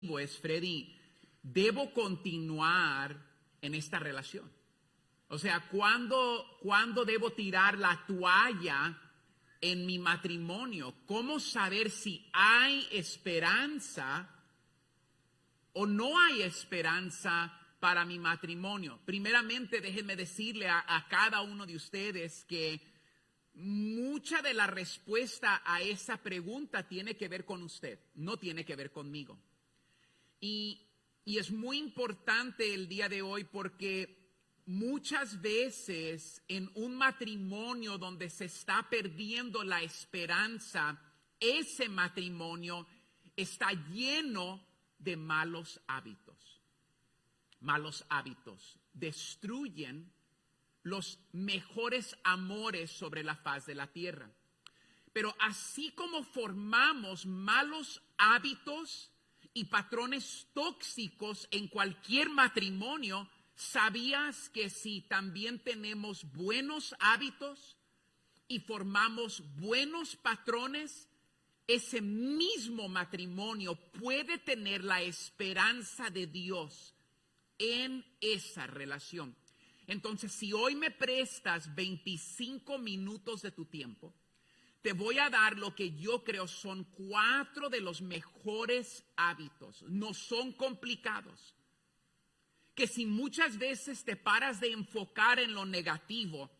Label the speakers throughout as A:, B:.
A: es, Freddy, debo continuar en esta relación. O sea, ¿cuándo, ¿cuándo debo tirar la toalla en mi matrimonio? ¿Cómo saber si hay esperanza o no hay esperanza para mi matrimonio? Primeramente, déjenme decirle a, a cada uno de ustedes que mucha de la respuesta a esa pregunta tiene que ver con usted, no tiene que ver conmigo. Y, es muy importante el día de hoy porque muchas veces en un matrimonio donde se está perdiendo la esperanza, ese matrimonio está lleno de malos hábitos. Malos hábitos destruyen los mejores amores sobre la faz de la tierra. Pero así como formamos malos hábitos, y patrones tóxicos en cualquier matrimonio, ¿sabías que si también tenemos buenos hábitos y formamos buenos patrones, ese mismo matrimonio puede tener la esperanza de Dios en esa relación? Entonces, si hoy me prestas 25 minutos de tu tiempo, te voy a dar lo que yo creo son cuatro de los mejores hábitos. No son complicados. Que si muchas veces te paras de enfocar en lo negativo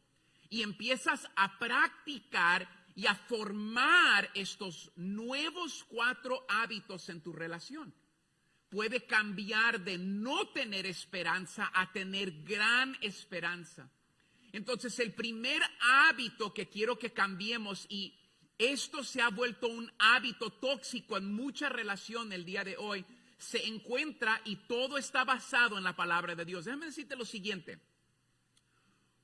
A: y empiezas a practicar y a formar estos nuevos cuatro hábitos en tu relación, puede cambiar de no tener esperanza a tener gran esperanza. Entonces el primer hábito que quiero que cambiemos y esto se ha vuelto un hábito tóxico en mucha relación el día de hoy, se encuentra y todo está basado en la palabra de Dios. Déjame decirte lo siguiente.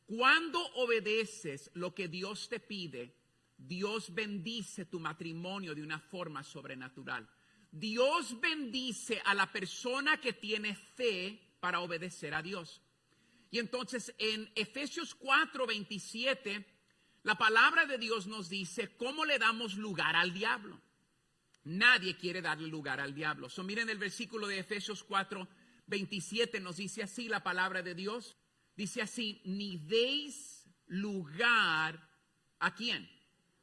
A: Cuando obedeces lo que Dios te pide, Dios bendice tu matrimonio de una forma sobrenatural. Dios bendice a la persona que tiene fe para obedecer a Dios. Y entonces en Efesios 4, 27, la palabra de Dios nos dice cómo le damos lugar al diablo. Nadie quiere darle lugar al diablo. So, miren el versículo de Efesios 4, 27 nos dice así la palabra de Dios. Dice así, ni deis lugar a quién?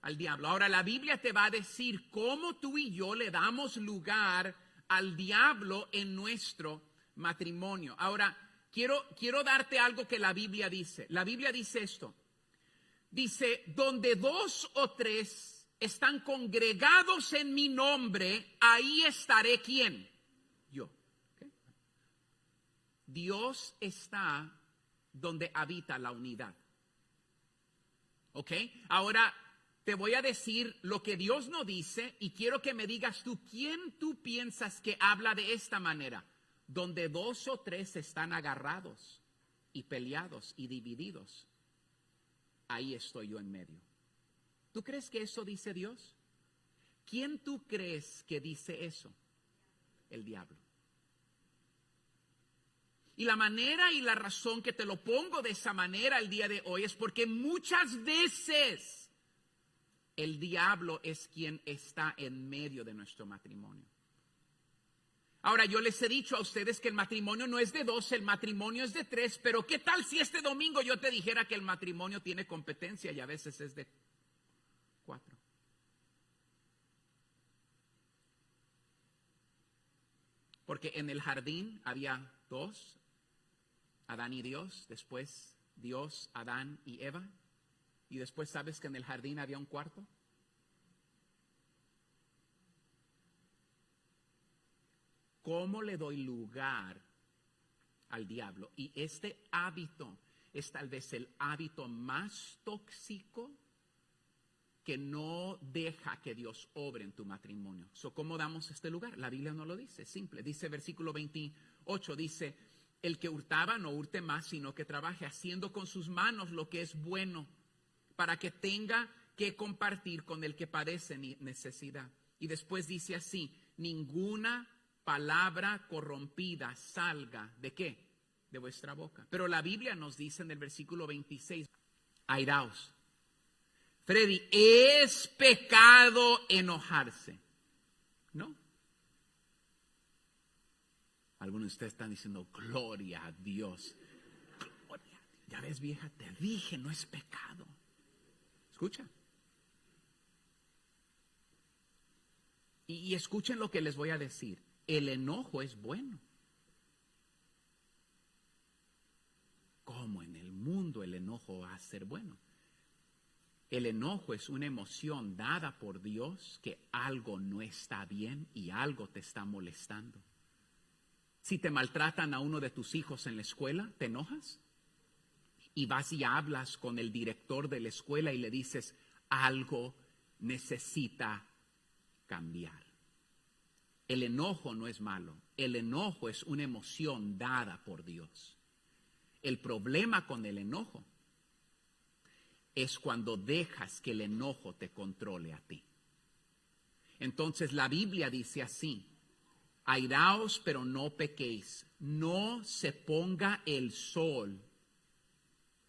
A: Al diablo. Ahora la Biblia te va a decir cómo tú y yo le damos lugar al diablo en nuestro matrimonio. Ahora, quiero, quiero darte algo que la Biblia dice. La Biblia dice esto. Dice, donde dos o tres están congregados en mi nombre, ahí estaré quién? Yo. Dios está donde habita la unidad. ¿Ok? Ahora te voy a decir lo que Dios no dice y quiero que me digas tú, ¿quién tú piensas que habla de esta manera? Donde dos o tres están agarrados y peleados y divididos, ahí estoy yo en medio. ¿Tú crees que eso dice Dios? ¿Quién tú crees que dice eso? El diablo. Y la manera y la razón que te lo pongo de esa manera el día de hoy es porque muchas veces el diablo es quien está en medio de nuestro matrimonio. Ahora, yo les he dicho a ustedes que el matrimonio no es de dos, el matrimonio es de tres, pero ¿qué tal si este domingo yo te dijera que el matrimonio tiene competencia y a veces es de cuatro? Porque en el jardín había dos, Adán y Dios, después Dios, Adán y Eva, y después sabes que en el jardín había un cuarto. ¿Cómo le doy lugar al diablo? Y este hábito es tal vez el hábito más tóxico que no deja que Dios obre en tu matrimonio. ¿Cómo damos este lugar? La Biblia no lo dice, simple. Dice versículo 28, dice, el que hurtaba no hurte más, sino que trabaje haciendo con sus manos lo que es bueno, para que tenga que compartir con el que padece necesidad. Y después dice así, ninguna palabra corrompida salga de qué? De vuestra boca. Pero la Biblia nos dice en el versículo 26, airaos. Freddy, es pecado enojarse. ¿No? Algunos de ustedes están diciendo, gloria a Dios. Gloria. Ya ves, vieja, te dije, no es pecado. Escucha. Y, y escuchen lo que les voy a decir. El enojo es bueno. ¿Cómo en el mundo el enojo va a ser bueno? El enojo es una emoción dada por Dios que algo no está bien y algo te está molestando. Si te maltratan a uno de tus hijos en la escuela, ¿te enojas? Y vas y hablas con el director de la escuela y le dices, algo necesita cambiar. El enojo no es malo, el enojo es una emoción dada por Dios. El problema con el enojo es cuando dejas que el enojo te controle a ti. Entonces la Biblia dice así, airaos pero no pequéis, no se ponga el sol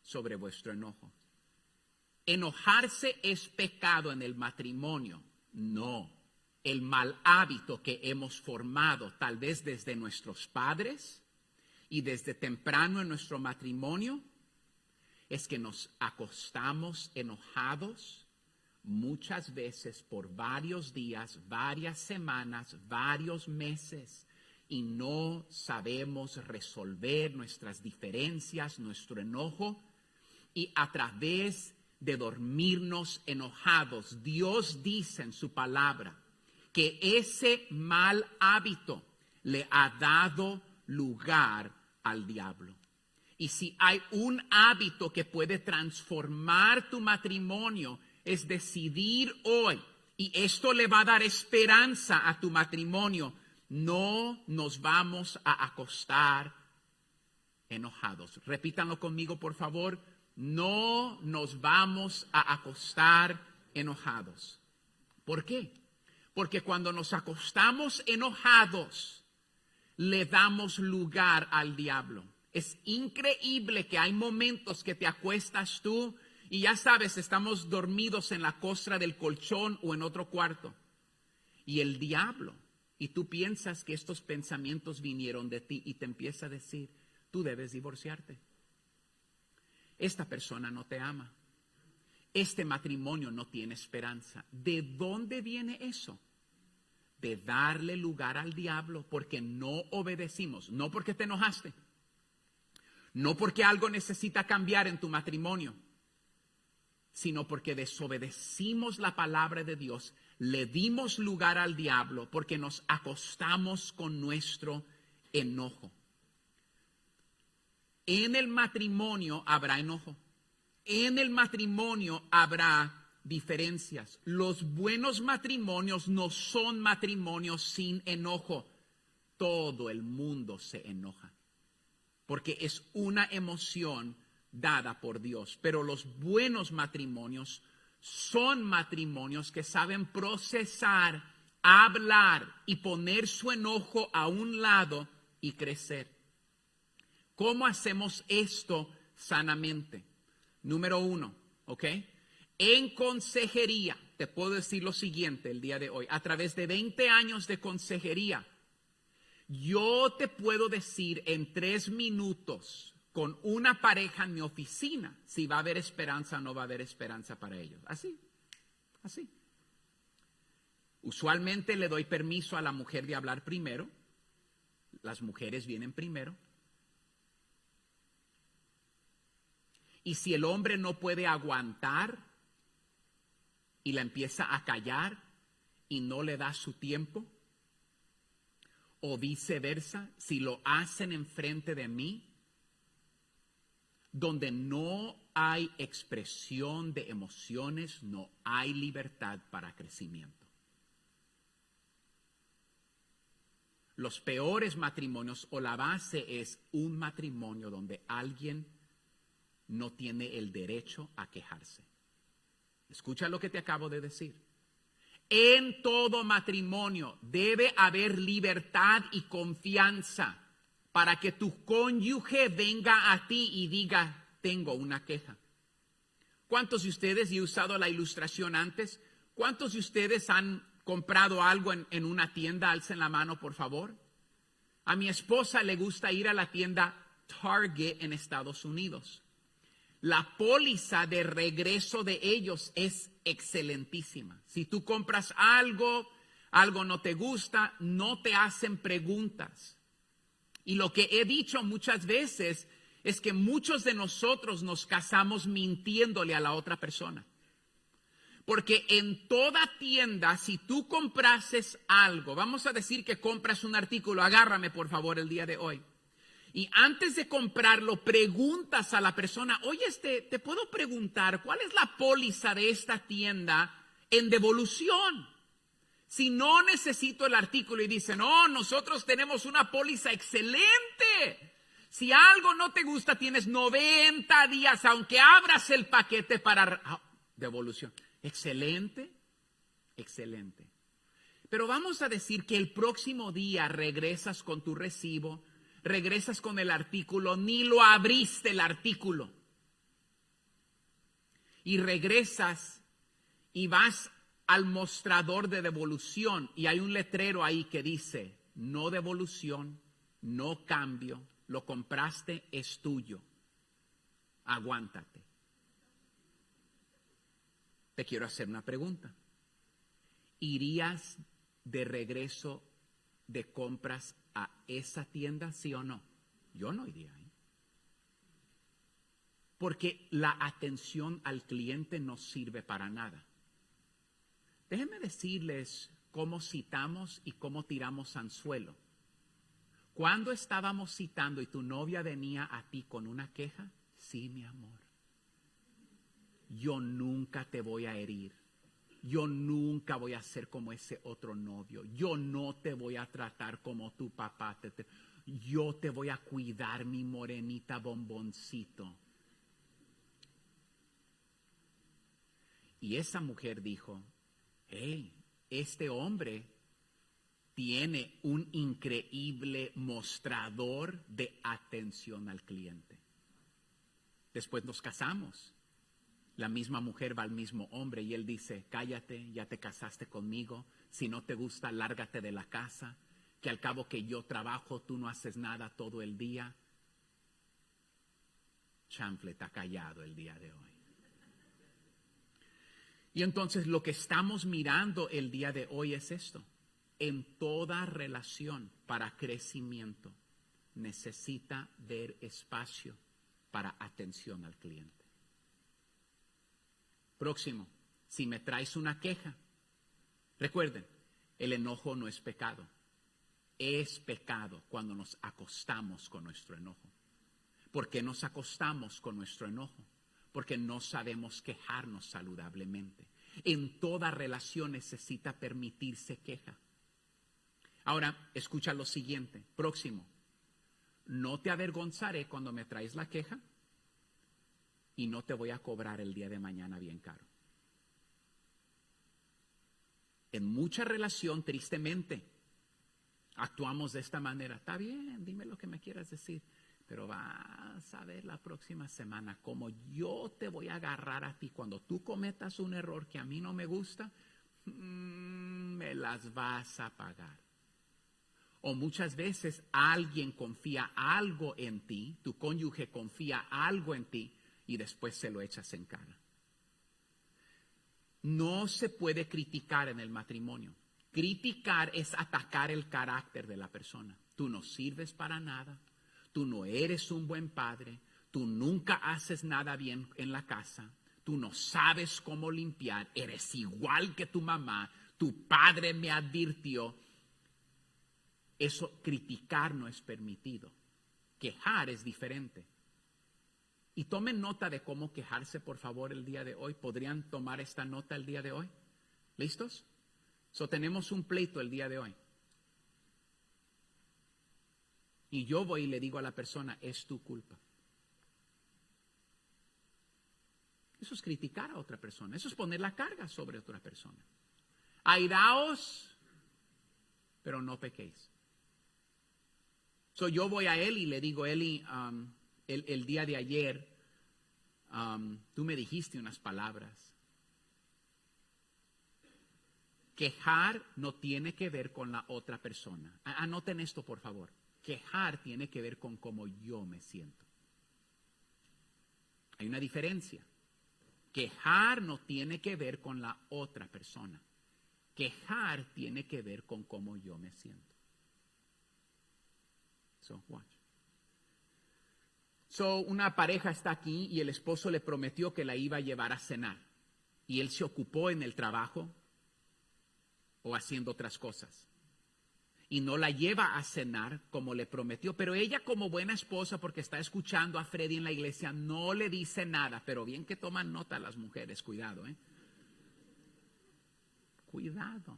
A: sobre vuestro enojo. Enojarse es pecado en el matrimonio, no. El mal hábito que hemos formado tal vez desde nuestros padres y desde temprano en nuestro matrimonio es que nos acostamos enojados muchas veces por varios días, varias semanas, varios meses y no sabemos resolver nuestras diferencias, nuestro enojo y a través de dormirnos enojados, Dios dice en su palabra que ese mal hábito le ha dado lugar al diablo. Y si hay un hábito que puede transformar tu matrimonio, es decidir hoy, y esto le va a dar esperanza a tu matrimonio, no nos vamos a acostar enojados. Repítanlo conmigo, por favor. No nos vamos a acostar enojados. ¿Por qué? Porque cuando nos acostamos enojados, le damos lugar al diablo. Es increíble que hay momentos que te acuestas tú y ya sabes, estamos dormidos en la costra del colchón o en otro cuarto. Y el diablo, y tú piensas que estos pensamientos vinieron de ti y te empieza a decir, tú debes divorciarte. Esta persona no te ama. Este matrimonio no tiene esperanza. ¿De dónde viene eso? De darle lugar al diablo porque no obedecimos, no porque te enojaste no porque algo necesita cambiar en tu matrimonio, sino porque desobedecimos la palabra de Dios, le dimos lugar al diablo porque nos acostamos con nuestro enojo. En el matrimonio habrá enojo. En el matrimonio habrá diferencias. Los buenos matrimonios no son matrimonios sin enojo. Todo el mundo se enoja porque es una emoción dada por Dios. Pero los buenos matrimonios son matrimonios que saben procesar, hablar y poner su enojo a un lado y crecer. ¿Cómo hacemos esto sanamente? Número uno, ¿ok? En consejería, te puedo decir lo siguiente el día de hoy, a través de 20 años de consejería, yo te puedo decir en tres minutos con una pareja en mi oficina si va a haber esperanza o no va a haber esperanza para ellos. Así, así. Usualmente le doy permiso a la mujer de hablar primero. Las mujeres vienen primero. Y si el hombre no puede aguantar y la empieza a callar y no le da su tiempo, o viceversa, si lo hacen enfrente de mí, donde no hay expresión de emociones, no hay libertad para crecimiento. Los peores matrimonios o la base es un matrimonio donde alguien no tiene el derecho a quejarse. Escucha lo que te acabo de decir. En todo matrimonio debe haber libertad y confianza para que tu cónyuge venga a ti y diga, tengo una queja. ¿Cuántos de ustedes, y he usado la ilustración antes, cuántos de ustedes han comprado algo en, una tienda? Alcen la mano, por favor. A mi esposa le gusta ir a la tienda Target en Estados Unidos. La póliza de regreso de ellos es excelentísima. Si tú compras algo, algo no te gusta, no te hacen preguntas. Y lo que he dicho muchas veces es que muchos de nosotros nos casamos mintiéndole a la otra persona. Porque en toda tienda, si tú comprases algo, vamos a decir que compras un artículo, agárrame por favor el día de hoy. Y antes de comprarlo, preguntas a la persona, oye, este, te puedo preguntar, ¿cuál es la póliza de esta tienda en devolución? Si no necesito el artículo y dice, no, nosotros tenemos una póliza excelente. Si algo no te gusta, tienes 90 días, aunque abras el paquete para ah, devolución. Excelente, excelente. Pero vamos a decir que el próximo día regresas con tu recibo, regresas con el artículo, ni lo abriste el artículo. Y regresas y vas al mostrador de devolución y hay un letrero ahí que dice, no devolución, no cambio, lo compraste, es tuyo. Aguántate. Te quiero hacer una pregunta. ¿Irías de regreso de compras a esa tienda, sí o no? Yo no iría ahí. Porque la atención al cliente no sirve para nada. Déjenme decirles cómo citamos y cómo tiramos anzuelo. Cuando estábamos citando y tu novia venía a ti con una queja, sí, mi amor, yo nunca te voy a herir. Yo nunca voy a ser como ese otro novio. Yo no te voy a tratar como tu papá. Te, yo te voy a cuidar, mi morenita bomboncito. Y esa mujer dijo, hey, este hombre tiene un increíble mostrador de atención al cliente. Después nos casamos. La misma mujer va al mismo hombre y él dice, cállate, ya te casaste conmigo, si no te gusta, lárgate de la casa, que al cabo que yo trabajo, tú no haces nada todo el día. Chanfle está callado el día de hoy. Y entonces lo que estamos mirando el día de hoy es esto. En toda relación para crecimiento necesita ver espacio para atención al cliente. Próximo, si me traes una queja, recuerden, el enojo no es pecado. Es pecado cuando nos acostamos con nuestro enojo. ¿Por qué nos acostamos con nuestro enojo? porque no sabemos quejarnos saludablemente. En toda relación necesita permitirse queja. Ahora, escucha lo siguiente. Próximo. No te avergonzaré cuando me traes la queja y no te voy a cobrar el día de mañana bien caro. En mucha relación, tristemente, actuamos de esta manera. Está bien, dime lo que me quieras decir. Pero vas a ver la próxima semana cómo yo te voy a agarrar a ti cuando tú cometas un error que a mí no me gusta, mm, me las vas a pagar. O muchas veces alguien confía algo en ti, tu cónyuge confía algo en ti y después se lo echas en cara. No se puede criticar en el matrimonio. Criticar es atacar el carácter de la persona. Tú no sirves para nada, tú no eres un buen padre, tú nunca haces nada bien en la casa, tú no sabes cómo limpiar, eres igual que tu mamá, tu padre me advirtió. Eso criticar no es permitido. Quejar es diferente. Y tomen nota de cómo quejarse, por favor, el día de hoy. ¿Podrían tomar esta nota el día de hoy? ¿Listos? So tenemos un pleito el día de hoy. Y yo voy y le digo a la persona, es tu culpa. Eso es criticar a otra persona, eso es poner la carga sobre otra persona. Airaos, pero no pequéis. So yo voy a él y le digo, Eli, um, el, día de ayer, um, tú me dijiste unas palabras. Quejar no tiene que ver con la otra persona. Anoten esto, por favor. Quejar tiene que ver con cómo yo me siento. Hay una diferencia. Quejar no tiene que ver con la otra persona. Quejar tiene que ver con cómo yo me siento. So, watch. So, una pareja está aquí y el esposo le prometió que la iba a llevar a cenar. Y él se ocupó en el trabajo o haciendo otras cosas. Y no la lleva a cenar como le prometió. Pero ella como buena esposa, porque está escuchando a Freddy en la iglesia, no le dice nada. Pero bien que toman nota las mujeres, cuidado, ¿eh? Cuidado.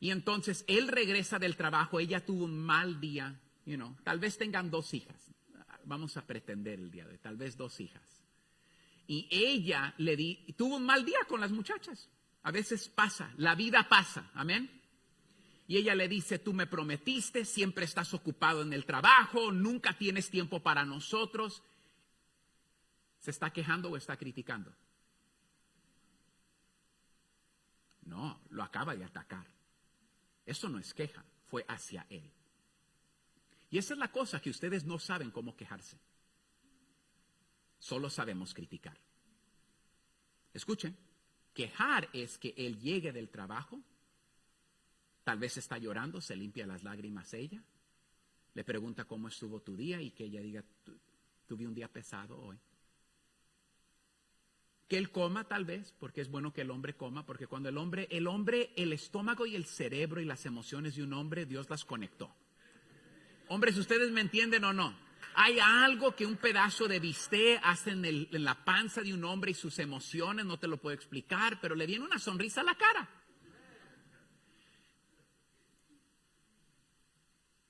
A: Y entonces él regresa del trabajo, ella tuvo un mal día, you know, tal vez tengan dos hijas, vamos a pretender el día de hoy, tal vez dos hijas. Y ella le di, tuvo un mal día con las muchachas. A veces pasa, la vida pasa, amén. Y ella le dice, tú me prometiste, siempre estás ocupado en el trabajo, nunca tienes tiempo para nosotros. ¿Se está quejando o está criticando? No, lo acaba de atacar. Eso no es queja, fue hacia él. Y esa es la cosa que ustedes no saben cómo quejarse. Solo sabemos criticar. Escuchen, quejar es que él llegue del trabajo, tal vez está llorando, se limpia las lágrimas ella, le pregunta cómo estuvo tu día y que ella diga, tuve un día pesado hoy que él coma tal vez, porque es bueno que el hombre coma, porque cuando el hombre, el hombre, el estómago y el cerebro y las emociones de un hombre, Dios las conectó. Hombres, ¿ustedes me entienden o no? Hay algo que un pedazo de bistec hace en, en la panza de un hombre y sus emociones, no te lo puedo explicar, pero le viene una sonrisa a la cara.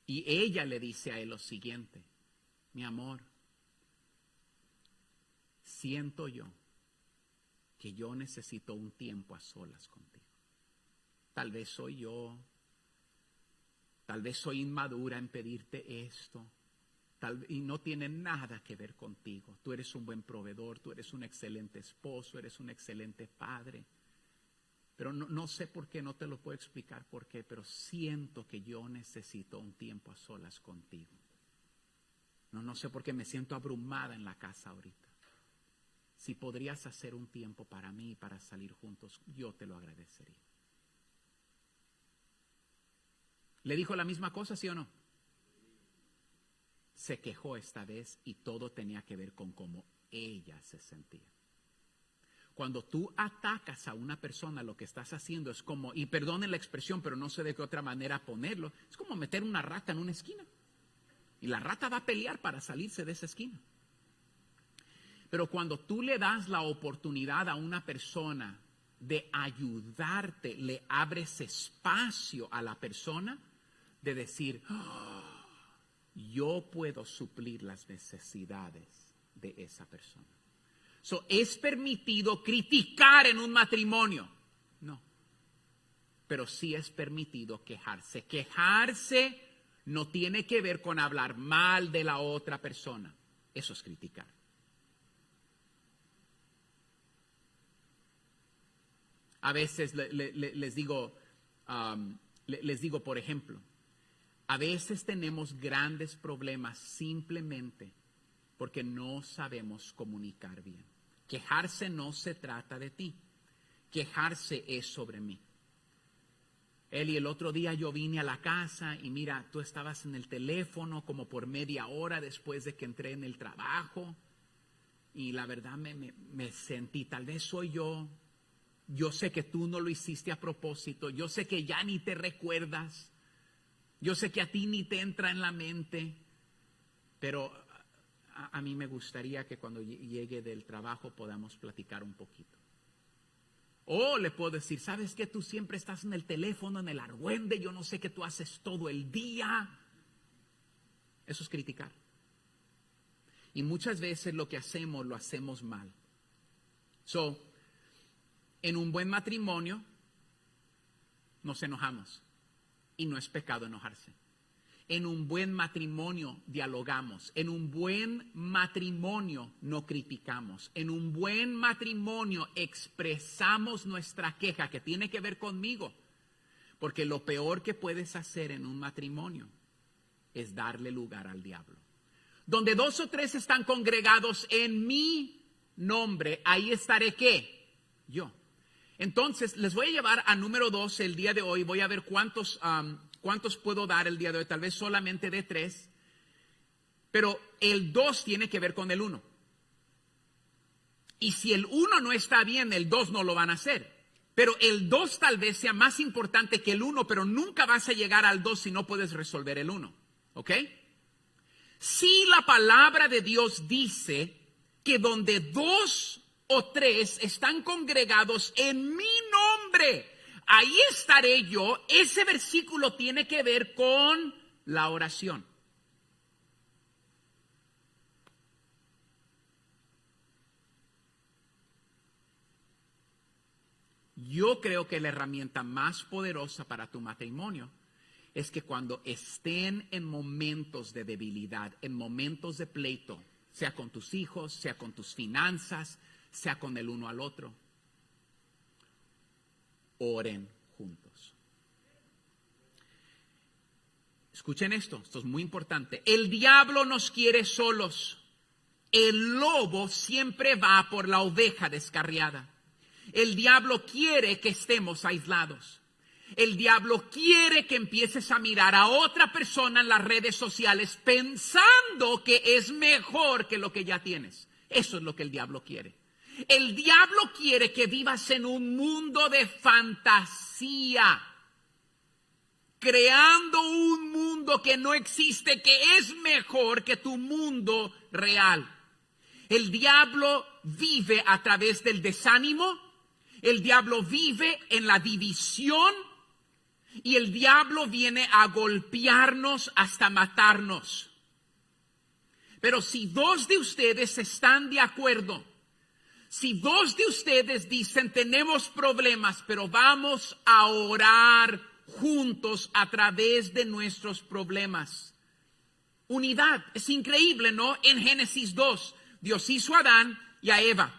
A: Y ella le dice a él lo siguiente, mi amor, siento yo que yo necesito un tiempo a solas contigo. Tal vez soy yo, tal vez soy inmadura en pedirte esto, tal, y no tiene nada que ver contigo. Tú eres un buen proveedor, tú eres un excelente esposo, eres un excelente padre. Pero no, no, sé por qué, no te lo puedo explicar por qué, pero siento que yo necesito un tiempo a solas contigo. No, no sé por qué me siento abrumada en la casa ahorita si podrías hacer un tiempo para mí, para salir juntos, yo te lo agradecería. ¿Le dijo la misma cosa, sí o no? Se quejó esta vez y todo tenía que ver con cómo ella se sentía. Cuando tú atacas a una persona, lo que estás haciendo es como, y perdonen la expresión, pero no sé de qué otra manera ponerlo, es como meter una rata en una esquina. Y la rata va a pelear para salirse de esa esquina. Pero cuando tú le das la oportunidad a una persona de ayudarte, le abres espacio a la persona de decir, ah, yo puedo suplir las necesidades de esa persona. So, ¿Es permitido criticar en un matrimonio? No. Pero sí es permitido quejarse. Quejarse no tiene que ver con hablar mal de la otra persona. Eso es criticar. A veces les digo, les digo, por ejemplo, a veces tenemos grandes problemas simplemente porque no sabemos comunicar bien. Quejarse no se trata de ti, quejarse es sobre mí. Y el otro día yo vine a la casa y mira, tú estabas en el teléfono como por media hora después de que entré en el trabajo y la verdad me, me sentí, tal vez soy yo, yo sé que tú no lo hiciste a propósito. Yo sé que ya ni te recuerdas. Yo sé que a ti ni te entra en la mente. Pero a, mí me gustaría que cuando llegue del trabajo podamos platicar un poquito. O le puedo decir, ¿sabes que tú siempre estás en el teléfono, en el argüende? Yo no sé qué tú haces todo el día. Eso es criticar. Y muchas veces lo que hacemos lo hacemos mal. So, en un buen matrimonio nos enojamos y no es pecado enojarse. En un buen matrimonio dialogamos. En un buen matrimonio no criticamos. En un buen matrimonio expresamos nuestra queja que tiene que ver conmigo. Porque lo peor que puedes hacer en un matrimonio es darle lugar al diablo. Donde dos o tres están congregados en mi nombre, ahí estaré qué? Yo. Entonces, les voy a llevar a número dos el día de hoy. Voy a ver cuántos, cuántos puedo dar el día de hoy. Tal vez solamente de tres. Pero el dos tiene que ver con el uno. Y si el uno no está bien, el dos no lo van a hacer. Pero el dos tal vez sea más importante que el uno, pero nunca vas a llegar al dos si no puedes resolver el uno. ¿Ok? Si la palabra de Dios dice que donde dos o tres están congregados en mi nombre, ahí estaré yo. Ese versículo tiene que ver con la oración. Yo creo que la herramienta más poderosa para tu matrimonio es que cuando estén en momentos de debilidad, en momentos de pleito, sea con tus hijos, sea con tus finanzas, sea con el uno al otro, oren juntos. Escuchen esto, esto es muy importante. El diablo nos quiere solos. El lobo siempre va por la oveja descarriada. El diablo quiere que estemos aislados. El diablo quiere que empieces a mirar a otra persona en las redes sociales pensando que es mejor que lo que ya tienes. Eso es lo que el diablo quiere. El diablo quiere que vivas en un mundo de fantasía, creando un mundo que no existe, que es mejor que tu mundo real. El diablo vive a través del desánimo, el diablo vive en la división y el diablo viene a golpearnos hasta matarnos. Pero si dos de ustedes están de acuerdo, si dos de ustedes dicen tenemos problemas, pero vamos a orar juntos a través de nuestros problemas. Unidad, es increíble, ¿no? En Génesis 2, Dios hizo a Adán y a Eva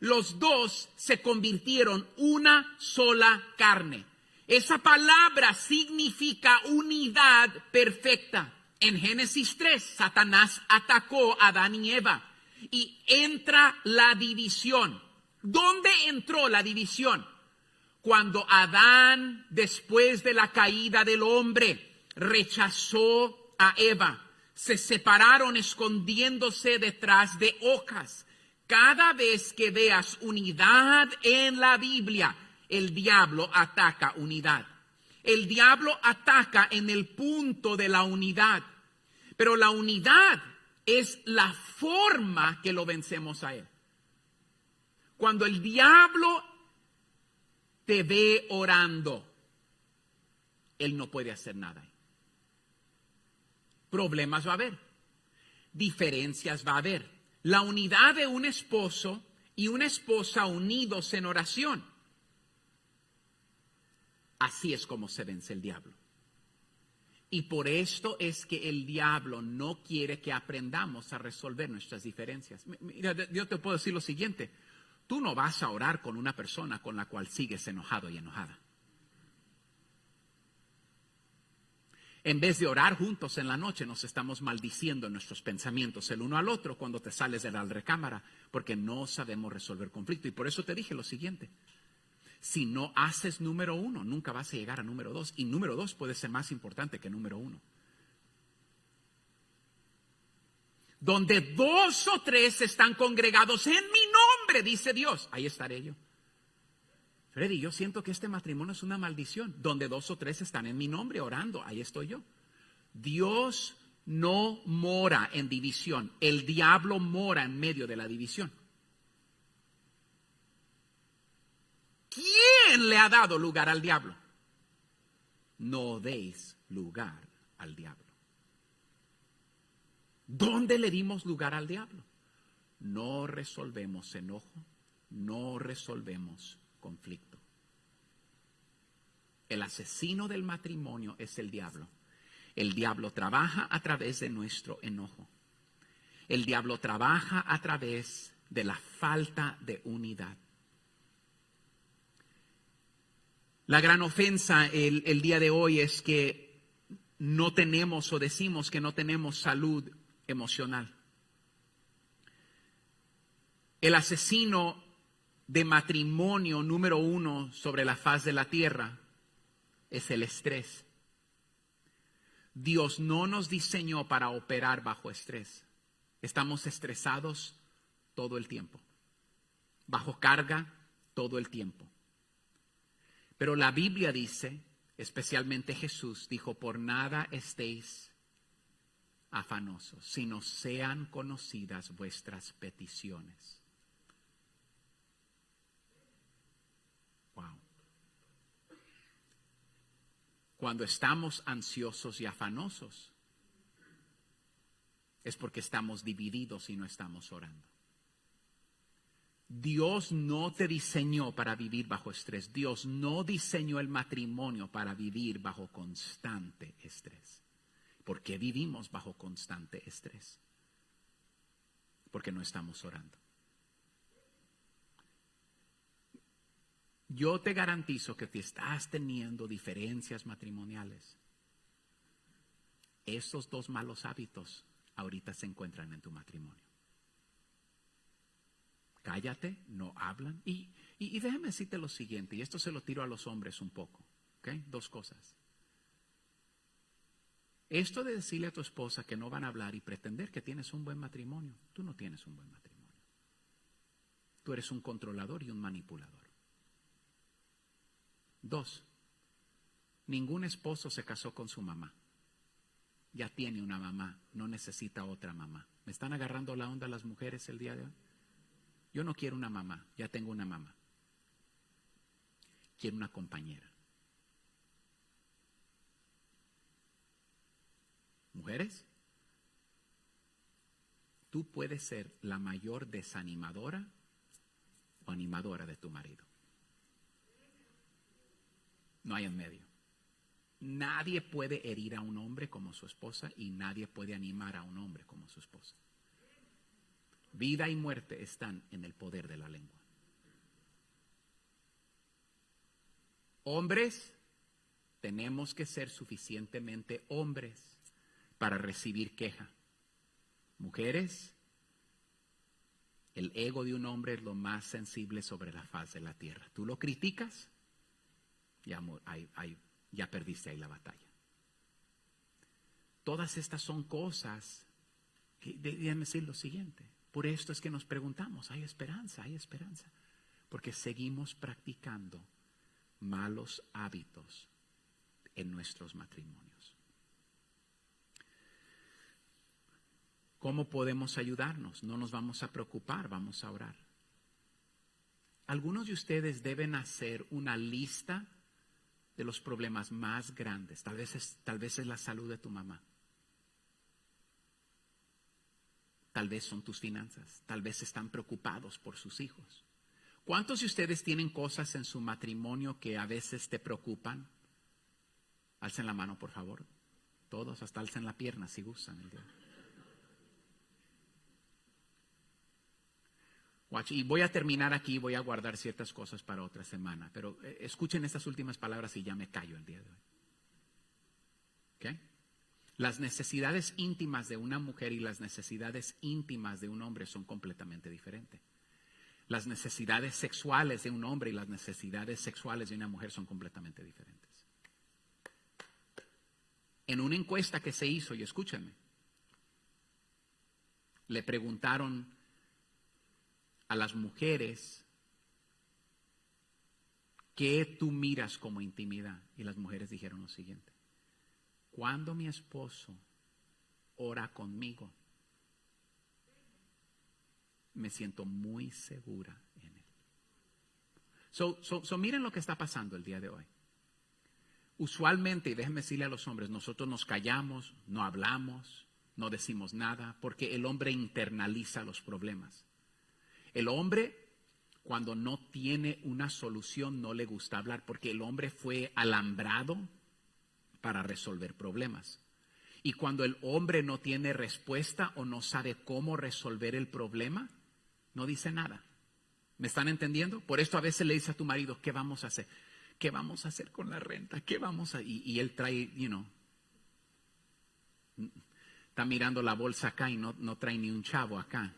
A: los dos se convirtieron una sola carne. Esa palabra significa unidad perfecta. En Génesis 3, Satanás atacó a Adán y Eva y entra la división. ¿Dónde entró la división? Cuando Adán, después de la caída del hombre, rechazó a Eva. Se separaron escondiéndose detrás de hojas. Cada vez que veas unidad en la Biblia, el diablo ataca unidad. El diablo ataca en el punto de la unidad. Pero la unidad es la forma que lo vencemos a él. Cuando el diablo te ve orando, él no puede hacer nada. Problemas va a haber, diferencias va a haber la unidad de un esposo y una esposa unidos en oración. Así es como se vence el diablo. Y por esto es que el diablo no quiere que aprendamos a resolver nuestras diferencias. Mira, yo te puedo decir lo siguiente. Tú no vas a orar con una persona con la cual sigues enojado y enojada. En vez de orar juntos en la noche, nos estamos maldiciendo en nuestros pensamientos el uno al otro cuando te sales de la recámara, porque no sabemos resolver conflicto. Y por eso te dije lo siguiente. Si no haces número uno, nunca vas a llegar a número dos. Y número dos puede ser más importante que número uno. Donde dos o tres están congregados en mi nombre, dice Dios, ahí estaré yo. Freddy, yo siento que este matrimonio es una maldición. Donde dos o tres están en mi nombre orando, ahí estoy yo. Dios no mora en división. El diablo mora en medio de la división. ¿Quién le ha dado lugar al diablo? No deis lugar al diablo. ¿Dónde le dimos lugar al diablo? No resolvemos enojo, no resolvemos conflicto. El asesino del matrimonio es el diablo. El diablo trabaja a través de nuestro enojo. El diablo trabaja a través de la falta de unidad. La gran ofensa el, día de hoy es que no tenemos o decimos que no tenemos salud emocional. El asesino de matrimonio número uno sobre la faz de la tierra es el estrés. Dios no nos diseñó para operar bajo estrés. Estamos estresados todo el tiempo, bajo carga todo el tiempo. Pero la Biblia dice, especialmente Jesús, dijo, por nada estéis afanosos, sino sean conocidas vuestras peticiones. Wow. Cuando estamos ansiosos y afanosos, es porque estamos divididos y no estamos orando. Dios no te diseñó para vivir bajo estrés. Dios no diseñó el matrimonio para vivir bajo constante estrés. ¿Por qué vivimos bajo constante estrés? Porque no estamos orando. Yo te garantizo que si estás teniendo diferencias matrimoniales, esos dos malos hábitos ahorita se encuentran en tu matrimonio cállate, no hablan. Y, déjame decirte lo siguiente, y esto se lo tiro a los hombres un poco, ¿ok? Dos cosas. Esto de decirle a tu esposa que no van a hablar y pretender que tienes un buen matrimonio, tú no tienes un buen matrimonio. Tú eres un controlador y un manipulador. Dos, ningún esposo se casó con su mamá. Ya tiene una mamá, no necesita otra mamá. ¿Me están agarrando la onda las mujeres el día de hoy? Yo no quiero una mamá, ya tengo una mamá. Quiero una compañera. Mujeres, tú puedes ser la mayor desanimadora o animadora de tu marido. No hay en medio. Nadie puede herir a un hombre como su esposa y nadie puede animar a un hombre como su esposa. Vida y muerte están en el poder de la lengua. Hombres, tenemos que ser suficientemente hombres para recibir queja. Mujeres, el ego de un hombre es lo más sensible sobre la faz de la tierra. Tú lo criticas, ya, ya perdiste ahí la batalla. Todas estas son cosas, déjenme decir lo siguiente, por esto es que nos preguntamos, hay esperanza, hay esperanza, porque seguimos practicando malos hábitos en nuestros matrimonios. ¿Cómo podemos ayudarnos? No nos vamos a preocupar, vamos a orar. Algunos de ustedes deben hacer una lista de los problemas más grandes. Tal vez es, tal vez es la salud de tu mamá. Tal vez son tus finanzas, tal vez están preocupados por sus hijos. ¿Cuántos de ustedes tienen cosas en su matrimonio que a veces te preocupan? Alcen la mano, por favor. Todos, hasta alcen la pierna si gustan. Y voy a terminar aquí, voy a guardar ciertas cosas para otra semana, pero eh, escuchen estas últimas palabras y ya me callo el día de hoy. ¿Ok? Las necesidades íntimas de una mujer y las necesidades íntimas de un hombre son completamente diferentes. Las necesidades sexuales de un hombre y las necesidades sexuales de una mujer son completamente diferentes. En una encuesta que se hizo, y escúchenme, le preguntaron a las mujeres qué tú miras como intimidad. Y las mujeres dijeron lo siguiente. Cuando mi esposo ora conmigo, me siento muy segura en él. So, so, miren lo que está pasando el día de hoy. Usualmente, y déjenme decirle a los hombres, nosotros nos callamos, no hablamos, no decimos nada, porque el hombre internaliza los problemas. El hombre, cuando no tiene una solución, no le gusta hablar, porque el hombre fue alambrado para resolver problemas. Y cuando el hombre no tiene respuesta o no sabe cómo resolver el problema, no dice nada. ¿Me están entendiendo? Por esto a veces le dice a tu marido, ¿qué vamos a hacer? ¿Qué vamos a hacer con la renta? ¿Qué vamos a...? Y, y él trae, you know, Está mirando la bolsa acá y no, no trae ni un chavo acá.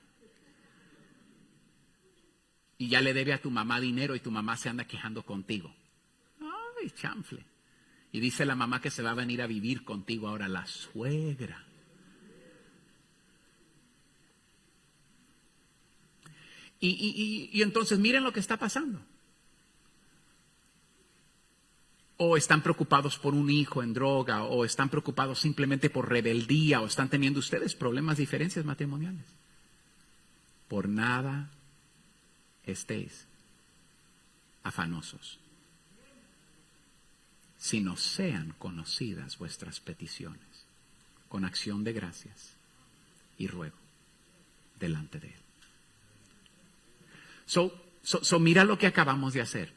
A: Y ya le debe a tu mamá dinero y tu mamá se anda quejando contigo. Ay, chanfle. Y dice la mamá que se va a venir a vivir contigo ahora, la suegra. Y, y, entonces miren lo que está pasando. O están preocupados por un hijo en droga, o están preocupados simplemente por rebeldía, o están teniendo ustedes problemas, diferencias matrimoniales. Por nada estéis afanosos, sino sean conocidas vuestras peticiones con acción de gracias y ruego delante de Él. So, so, mira lo que acabamos de hacer.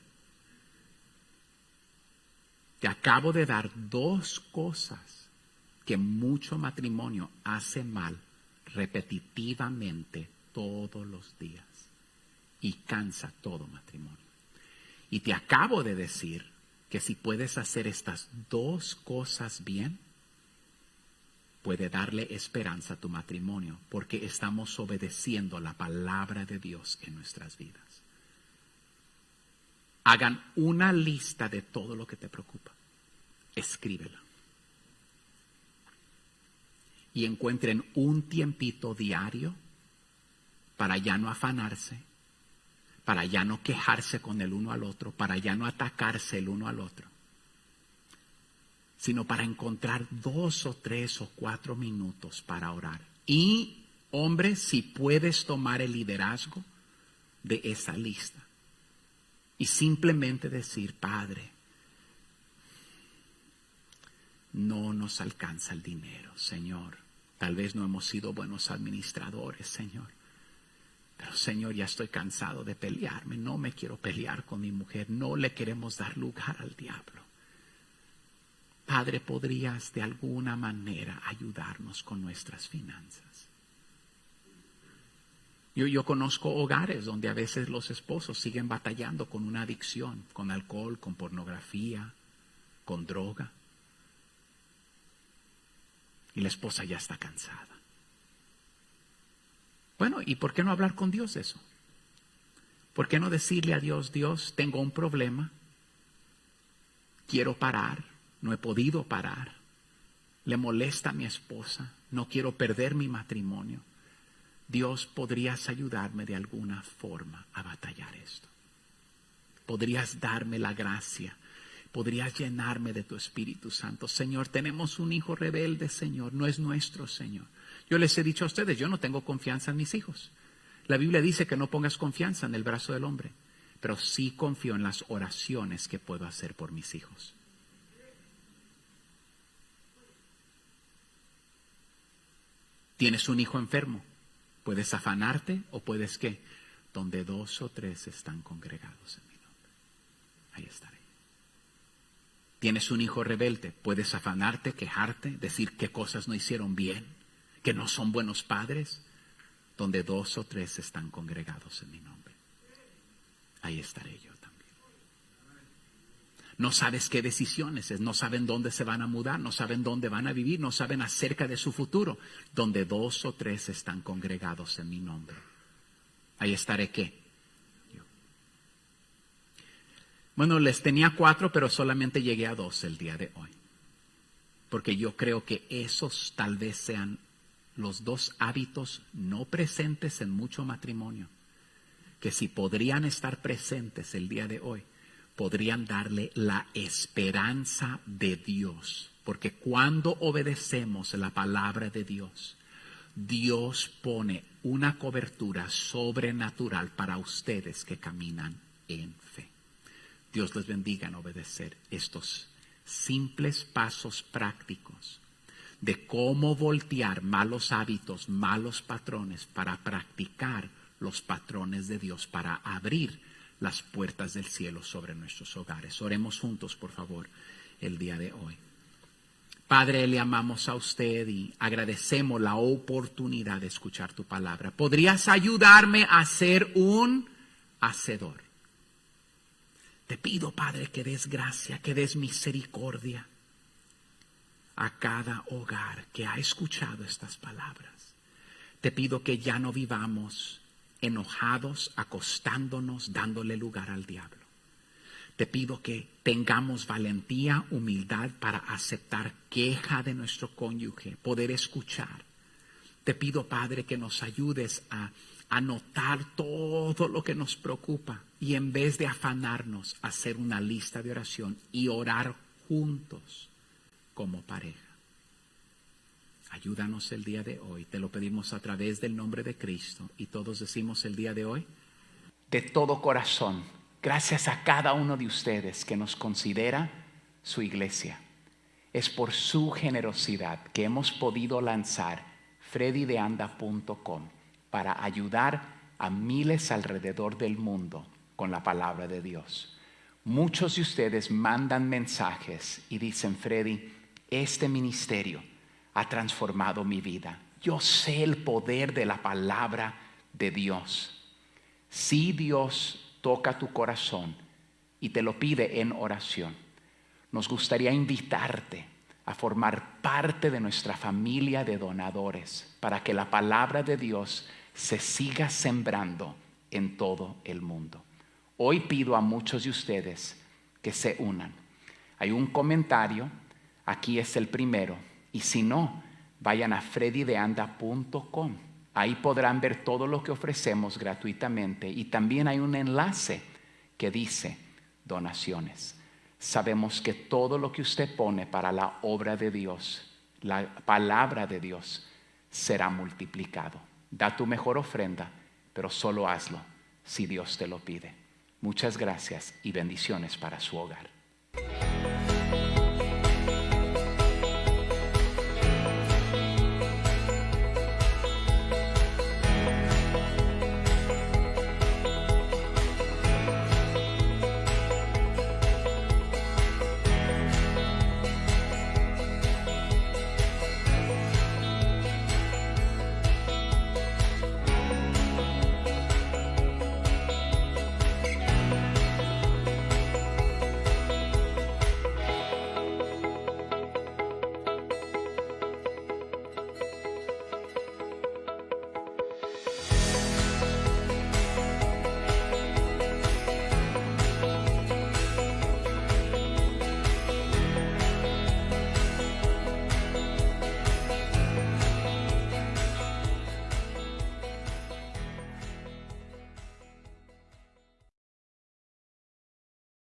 A: Te acabo de dar dos cosas que mucho matrimonio hace mal repetitivamente todos los días y cansa todo matrimonio. Y te acabo de decir que si puedes hacer estas dos cosas bien, puede darle esperanza a tu matrimonio, porque estamos obedeciendo la palabra de Dios en nuestras vidas. Hagan una lista de todo lo que te preocupa. Escríbela. Y encuentren un tiempito diario para ya no afanarse, para ya no quejarse con el uno al otro, para ya no atacarse el uno al otro sino para encontrar dos o tres o cuatro minutos para orar. Y, hombre, si puedes tomar el liderazgo de esa lista y simplemente decir, Padre, no nos alcanza el dinero, Señor. Tal vez no hemos sido buenos administradores, Señor. Pero Señor, ya estoy cansado de pelearme. No me quiero pelear con mi mujer. No le queremos dar lugar al diablo. Padre, ¿podrías de alguna manera ayudarnos con nuestras finanzas? Yo, yo, conozco hogares donde a veces los esposos siguen batallando con una adicción, con alcohol, con pornografía, con droga. Y la esposa ya está cansada. Bueno, ¿y por qué no hablar con Dios eso? ¿Por qué no decirle a Dios, Dios, tengo un problema, quiero parar, no he podido parar. Le molesta a mi esposa. No quiero perder mi matrimonio. Dios, ¿podrías ayudarme de alguna forma a batallar esto? ¿Podrías darme la gracia? ¿Podrías llenarme de tu Espíritu Santo? Señor, tenemos un hijo rebelde, Señor. No es nuestro, Señor. Yo les he dicho a ustedes, yo no tengo confianza en mis hijos. La Biblia dice que no pongas confianza en el brazo del hombre, pero sí confío en las oraciones que puedo hacer por mis hijos. Tienes un hijo enfermo. Puedes afanarte o puedes que donde dos o tres están congregados en mi nombre. Ahí estaré. Tienes un hijo rebelde. Puedes afanarte, quejarte, decir qué cosas no hicieron bien, que no son buenos padres. Donde dos o tres están congregados en mi nombre. Ahí estaré yo no sabes qué decisiones es, no saben dónde se van a mudar, no saben dónde van a vivir, no saben acerca de su futuro, donde dos o tres están congregados en mi nombre. Ahí estaré qué. Bueno, les tenía cuatro, pero solamente llegué a dos el día de hoy. Porque yo creo que esos tal vez sean los dos hábitos no presentes en mucho matrimonio, que si podrían estar presentes el día de hoy, podrían darle la esperanza de Dios. Porque cuando obedecemos la palabra de Dios, Dios pone una cobertura sobrenatural para ustedes que caminan en fe. Dios les bendiga en obedecer estos simples pasos prácticos de cómo voltear malos hábitos, malos patrones para practicar los patrones de Dios, para abrir las puertas del cielo sobre nuestros hogares. Oremos juntos, por favor, el día de hoy. Padre, le amamos a usted y agradecemos la oportunidad de escuchar tu palabra. ¿Podrías ayudarme a ser un hacedor? Te pido, Padre, que des gracia, que des misericordia. A cada hogar que ha escuchado estas palabras. Te pido que ya no vivamos enojados, acostándonos, dándole lugar al diablo. Te pido que tengamos valentía, humildad para aceptar queja de nuestro cónyuge, poder escuchar. Te pido, Padre, que nos ayudes a anotar todo lo que nos preocupa y en vez de afanarnos, hacer una lista de oración y orar juntos como pareja. Ayúdanos el día de hoy. Te lo pedimos a través del nombre de Cristo. Y todos decimos el día de hoy. De todo corazón, gracias a cada uno de ustedes que nos considera su iglesia. Es por su generosidad que hemos podido lanzar freddydeanda.com para ayudar a miles alrededor del mundo con la palabra de Dios. Muchos de ustedes mandan mensajes y dicen, Freddy, este ministerio ha transformado mi vida. Yo sé el poder de la palabra de Dios. Si Dios toca tu corazón y te lo pide en oración, nos gustaría invitarte a formar parte de nuestra familia de donadores para que la palabra de Dios se siga sembrando en todo el mundo. Hoy pido a muchos de ustedes que se unan. Hay un comentario, aquí es el primero, y si no, vayan a freddydeanda.com. Ahí podrán ver todo lo que ofrecemos gratuitamente y también hay un enlace que dice donaciones. Sabemos que todo lo que usted pone para la obra de Dios, la palabra de Dios, será multiplicado. Da tu mejor ofrenda, pero solo hazlo si Dios te lo pide. Muchas gracias y bendiciones para su hogar.